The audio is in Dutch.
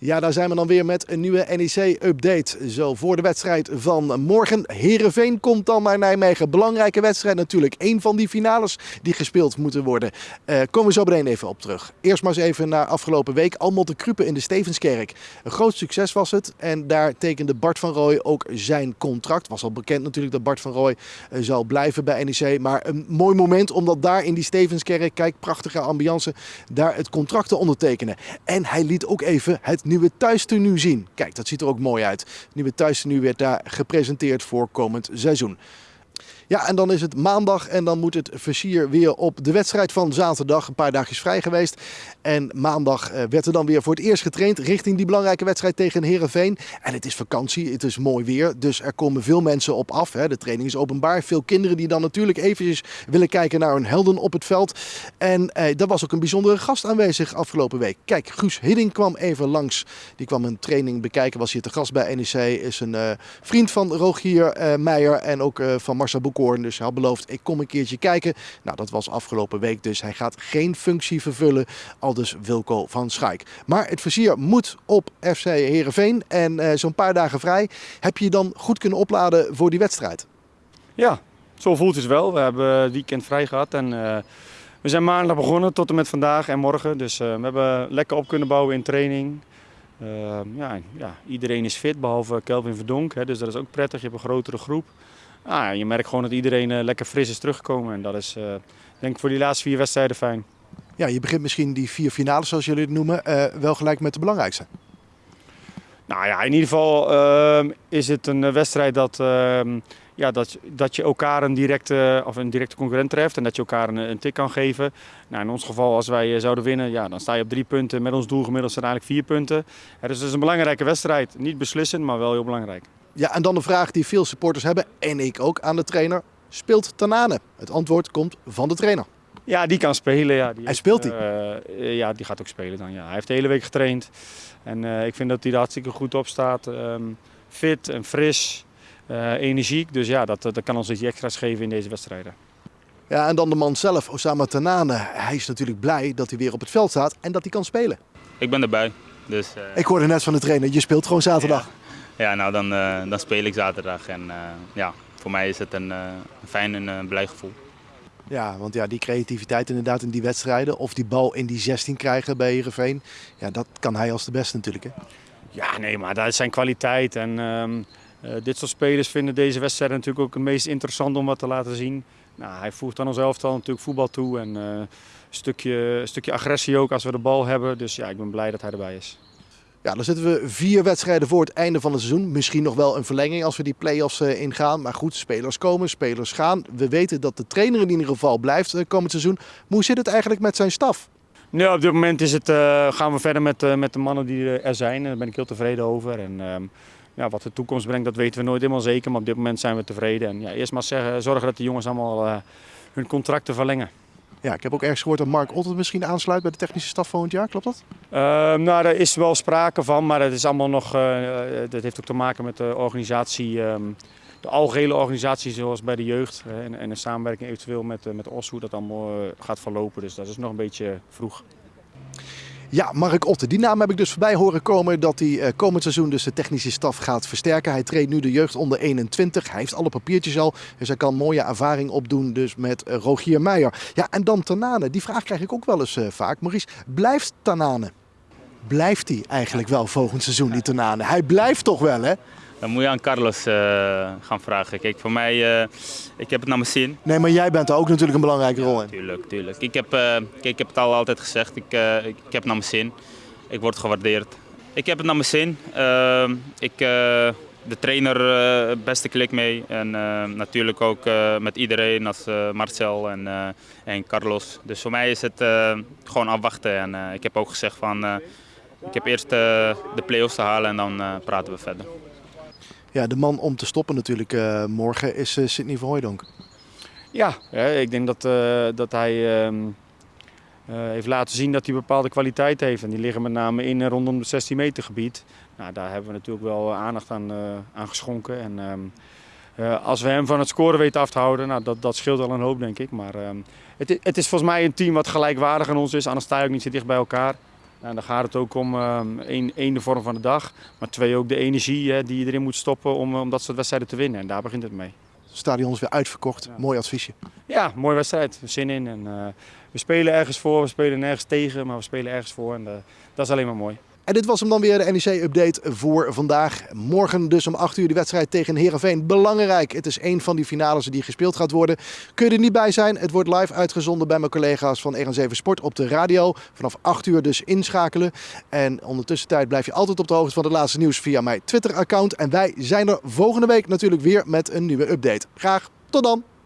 Ja, daar zijn we dan weer met een nieuwe NEC-update. Zo voor de wedstrijd van morgen. Herenveen komt dan naar Nijmegen. Belangrijke wedstrijd natuurlijk. Een van die finales die gespeeld moeten worden. Uh, komen we zo meteen even op terug. Eerst maar eens even naar afgelopen week. Allemaal te Krupen in de Stevenskerk. Een groot succes was het. En daar tekende Bart van Rooij ook zijn contract. Was al bekend natuurlijk dat Bart van Rooij uh, zal blijven bij NEC. Maar een mooi moment omdat daar in die Stevenskerk, kijk, prachtige ambiance, daar het contract te ondertekenen. En hij liet ook even het nieuwe thuistenu zien. Kijk, dat ziet er ook mooi uit. Het nieuwe thuistenu werd daar gepresenteerd voor komend seizoen. Ja, en dan is het maandag en dan moet het versier weer op de wedstrijd van zaterdag. Een paar dagjes vrij geweest. En maandag eh, werd er dan weer voor het eerst getraind richting die belangrijke wedstrijd tegen Herenveen. En het is vakantie, het is mooi weer, dus er komen veel mensen op af. Hè. De training is openbaar. Veel kinderen die dan natuurlijk eventjes willen kijken naar hun helden op het veld. En eh, daar was ook een bijzondere gast aanwezig afgelopen week. Kijk, Guus Hidding kwam even langs. Die kwam een training bekijken, was hier te gast bij NEC. Is een uh, vriend van Rogier uh, Meijer en ook van Marcel Boek dus hij had beloofd, ik kom een keertje kijken. Nou, dat was afgelopen week, dus hij gaat geen functie vervullen. Al dus Wilco van Schaik. Maar het versier moet op FC Heerenveen en uh, zo'n paar dagen vrij. Heb je dan goed kunnen opladen voor die wedstrijd? Ja, zo voelt het wel. We hebben het weekend vrij gehad en uh, we zijn maandag begonnen tot en met vandaag en morgen. Dus uh, we hebben lekker op kunnen bouwen in training. Uh, ja, ja, iedereen is fit, behalve Kelvin Verdonk. Hè, dus dat is ook prettig. Je hebt een grotere groep. Ah, je merkt gewoon dat iedereen uh, lekker fris is teruggekomen. En dat is uh, denk ik voor die laatste vier wedstrijden fijn. Ja, je begint misschien die vier finales, zoals jullie het noemen, uh, wel gelijk met de belangrijkste. Nou ja, in ieder geval uh, is het een wedstrijd dat, uh, ja, dat, dat je elkaar een directe, of een directe concurrent treft en dat je elkaar een, een tik kan geven. Nou, in ons geval, als wij zouden winnen, ja, dan sta je op drie punten. Met ons doelgemiddeld zijn eigenlijk vier punten. Ja, dus het is een belangrijke wedstrijd. Niet beslissend, maar wel heel belangrijk. Ja, en dan de vraag die veel supporters hebben, en ik ook aan de trainer. Speelt Tanane? Het antwoord komt van de trainer. Ja, die kan spelen. Ja. Die hij speelt die? Uh, ja, die gaat ook spelen dan. Ja. Hij heeft de hele week getraind. En uh, ik vind dat hij er hartstikke goed op staat. Um, fit en fris, uh, energiek. Dus ja, dat, dat kan ons iets extra's geven in deze wedstrijden. Ja, en dan de man zelf, Osama Tanane. Hij is natuurlijk blij dat hij weer op het veld staat en dat hij kan spelen. Ik ben erbij. Dus, ik hoorde net van de trainer, je speelt gewoon zaterdag. Ja. Ja, nou dan, uh, dan speel ik zaterdag en uh, ja, voor mij is het een, uh, een fijn en uh, blij gevoel. Ja, want ja, die creativiteit inderdaad in die wedstrijden of die bal in die 16 krijgen bij Heerenveen, ja, dat kan hij als de beste natuurlijk. Hè? Ja, nee, maar dat is zijn kwaliteit. En um, dit soort spelers vinden deze wedstrijden natuurlijk ook het meest interessant om wat te laten zien. Nou, hij voegt aan ons elftal natuurlijk voetbal toe en een stukje, stukje agressie ook als we de bal hebben. Dus ja, ik ben blij dat hij erbij is. Ja, dan zitten we vier wedstrijden voor het einde van het seizoen. Misschien nog wel een verlenging als we die play-offs uh, ingaan. Maar goed, spelers komen, spelers gaan. We weten dat de trainer in ieder geval blijft uh, komend seizoen. Hoe zit het eigenlijk met zijn staf? Op dit moment is het, uh, gaan we verder met, met de mannen die er zijn. Daar ben ik heel tevreden over. En, ja, wat de toekomst brengt, dat weten we nooit helemaal zeker. Maar op dit moment zijn we tevreden. En ja, eerst maar zeggen, zorgen dat de jongens allemaal hun contracten verlengen. Ja, ik heb ook ergens gehoord dat Mark Otten misschien aansluit bij de technische staf volgend jaar. Klopt dat? Uh, nou, daar is wel sprake van, maar dat is allemaal nog. Uh, dat heeft ook te maken met de organisatie, um, de algehele organisatie, zoals bij de jeugd. En, en de samenwerking eventueel met, met OS, hoe dat allemaal gaat verlopen. Dus dat is nog een beetje vroeg. Ja, Mark Otte. Die naam heb ik dus voorbij horen komen dat hij uh, komend seizoen dus de technische staf gaat versterken. Hij treedt nu de jeugd onder 21. Hij heeft alle papiertjes al. Dus hij kan mooie ervaring opdoen dus met uh, Rogier Meijer. Ja, en dan Tanane. Die vraag krijg ik ook wel eens uh, vaak. Maurice, blijft Tanane? Blijft hij eigenlijk wel volgend seizoen, die Tanane? Hij blijft toch wel, hè? Dan moet je aan Carlos uh, gaan vragen. Kijk, voor mij, uh, ik heb het naar mijn zin. Nee, maar jij bent er ook natuurlijk een belangrijke rol in. Ja, tuurlijk, tuurlijk. Ik heb, uh, kijk, ik heb het al altijd gezegd, ik, ik, ik, heb het naar mijn zin. Ik word gewaardeerd. Ik heb het naar mijn zin. Ik, de trainer, beste klik mee. En natuurlijk ook met iedereen als Marcel en, en Carlos. Dus voor mij is het gewoon afwachten. En ik heb ook gezegd van, ik heb eerst de play-offs te halen en dan praten we verder. Ja, de man om te stoppen natuurlijk uh, morgen is uh, Sidney Verhooydonk. Ja, ik denk dat, uh, dat hij uh, heeft laten zien dat hij bepaalde kwaliteit heeft. En die liggen met name in en rondom het 16 meter gebied. Nou, daar hebben we natuurlijk wel aandacht aan, aan geschonken. En ehm, als we hem van het scoren weten af te houden, nou, dat, dat scheelt al een hoop denk ik. Maar ehm, het, het, is volgens mij een team wat gelijkwaardig aan ons is. Anders sta je ook niet zo dicht bij elkaar. En dan gaat het ook om ehm, één, één de vorm van de dag, maar twee ook de energie hè, die je erin moet stoppen om, om dat soort wedstrijden te winnen. En daar begint het mee. Het stadion is weer uitverkocht. Ja. Mooi adviesje. Ja, mooie wedstrijd. Zin in. En, eh, we spelen ergens voor, we spelen nergens tegen, maar we spelen ergens voor. En eh, dat is alleen maar mooi. En dit was hem dan weer, de NEC-update voor vandaag. Morgen dus om 8 uur de wedstrijd tegen Herenveen. Belangrijk, het is een van die finales die gespeeld gaat worden. Kun je er niet bij zijn? Het wordt live uitgezonden bij mijn collega's van RN7 Sport op de radio. Vanaf 8 uur dus inschakelen. En ondertussen tijd blijf je altijd op de hoogte van het laatste nieuws via mijn Twitter-account. En wij zijn er volgende week natuurlijk weer met een nieuwe update. Graag tot dan!